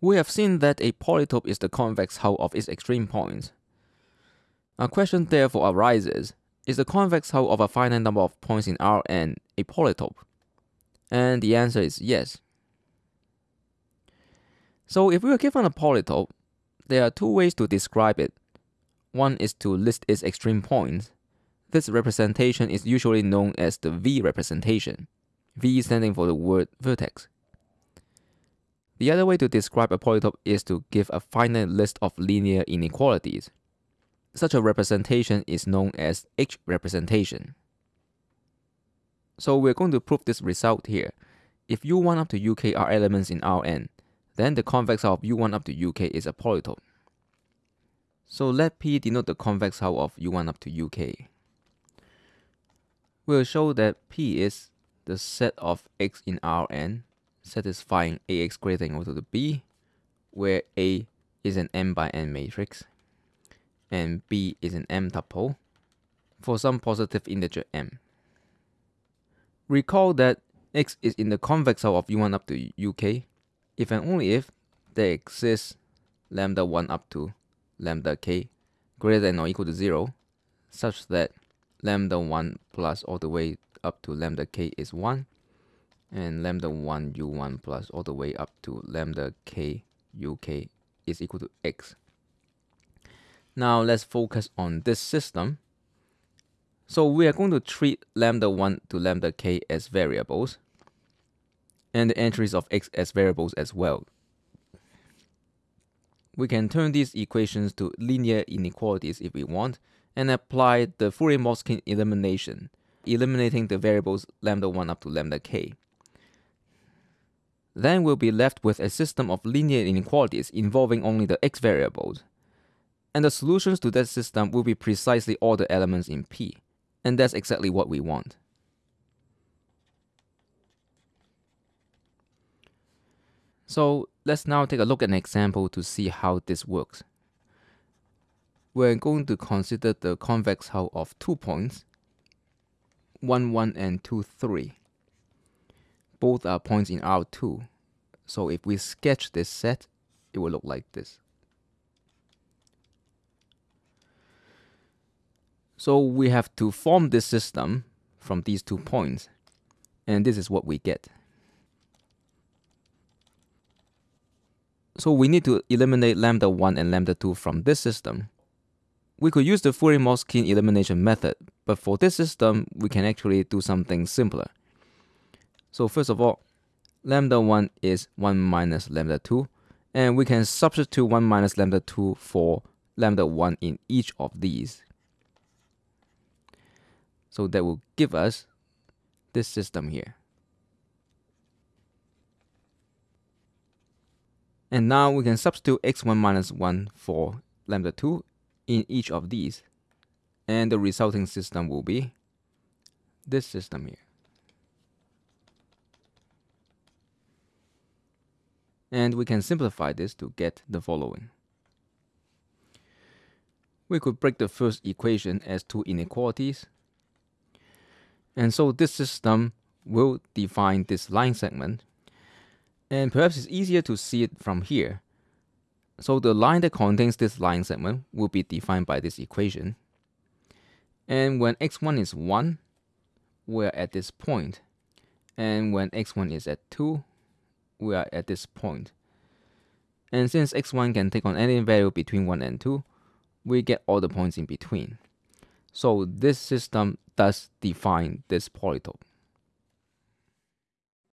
We have seen that a polytope is the convex hull of its extreme points. A question therefore arises, is the convex hull of a finite number of points in Rn a polytope? And the answer is yes. So if we are given a polytope, there are two ways to describe it. One is to list its extreme points. This representation is usually known as the V representation, V standing for the word vertex. The other way to describe a polytope is to give a finite list of linear inequalities. Such a representation is known as H representation. So we're going to prove this result here. If U1 up to UK are elements in Rn, then the convex hull of U1 up to UK is a polytope. So let P denote the convex hull of U1 up to UK. We'll show that P is the set of X in Rn satisfying Ax greater than or equal to B, where A is an m by n matrix and B is an m tuple for some positive integer m. Recall that X is in the convex hull of U1 up to UK if and only if there exists lambda 1 up to lambda k greater than or equal to 0 such that lambda 1 plus all the way up to lambda k is 1 and lambda 1 u1 plus all the way up to lambda k uk is equal to x. Now let's focus on this system. So we are going to treat lambda 1 to lambda k as variables and the entries of x as variables as well. We can turn these equations to linear inequalities if we want and apply the Fourier-Motzkin elimination, eliminating the variables lambda 1 up to lambda k. Then we'll be left with a system of linear inequalities involving only the x variables. And the solutions to that system will be precisely all the elements in P. And that's exactly what we want. So let's now take a look at an example to see how this works. We're going to consider the convex hull of two points, 1, 1 and 2, 3. Both are points in R2. So if we sketch this set, it will look like this. So we have to form this system from these two points. And this is what we get. So we need to eliminate lambda 1 and lambda 2 from this system. We could use the Fourier-Motzkin elimination method, but for this system, we can actually do something simpler. So first of all, lambda 1 is 1 minus lambda 2, and we can substitute 1 minus lambda 2 for lambda 1 in each of these. So that will give us this system here. And now we can substitute x1 minus 1 for lambda 2 in each of these. And the resulting system will be this system here. And we can simplify this to get the following. We could break the first equation as two inequalities. And so this system will define this line segment and perhaps it's easier to see it from here. So the line that contains this line segment will be defined by this equation. And when x1 is 1, we're at this point. And when x1 is at 2, we are at this point. And since x1 can take on any value between 1 and 2, we get all the points in between. So this system does define this polytope.